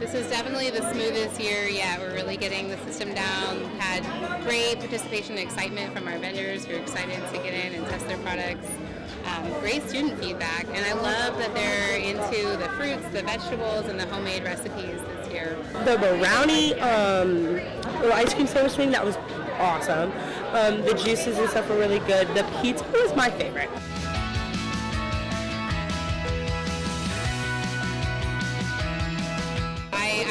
This is definitely the smoothest year yet. We're really getting the system down. Had great participation and excitement from our vendors who are excited to get in and test their products. Um, great student feedback, and I love that they're into the fruits, the vegetables, and the homemade recipes this year. The brownie um, ice cream sandwich thing that was awesome. Um, the juices and stuff were really good. The pizza was my favorite.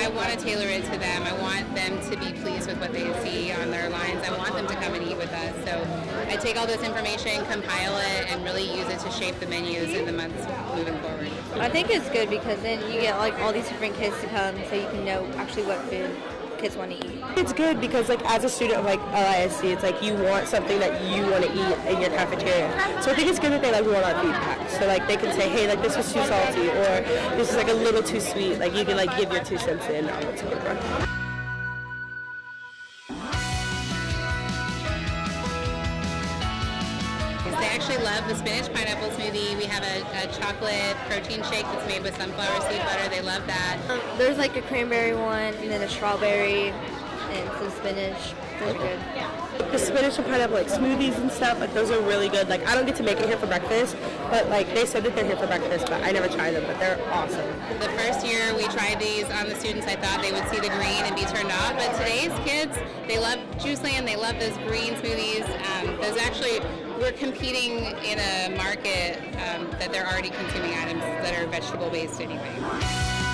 I, want to tailor it to them. I want them to be pleased with what they see on their lines. I want them to come and eat with us. So I take all this information, compile it, and really use it to shape the menus in the months moving forward. I think it's good because then you get like all these different kids to come so you can know actually what food kids want to eat. It's good because like as a student of like LISC, it's like you want something that you want to eat in your cafeteria. So I think it's good that they like want our feedback. So like they can say, hey, like this was too salty or this is like a little too sweet. Like you can like give your two cents in on what's good. They actually love the spinach pineapple smoothie. We have a, a chocolate protein shake that's made with sunflower seed butter. They love that. Um, there's like a cranberry one and then a strawberry and some spinach. Those are good. The spinach and pineapple like smoothies and stuff, like those are really good. Like I don't get to make it here for breakfast, but like they said that they're here for breakfast, but I never tried them, but they're awesome. The first year we tried these on the students, I thought they would see the green and be turned off. But today's kids, they love Juiceland. They love those green smoothies. Um, those actually, we're competing in a market um, that they're already consuming items that are vegetable based anyway.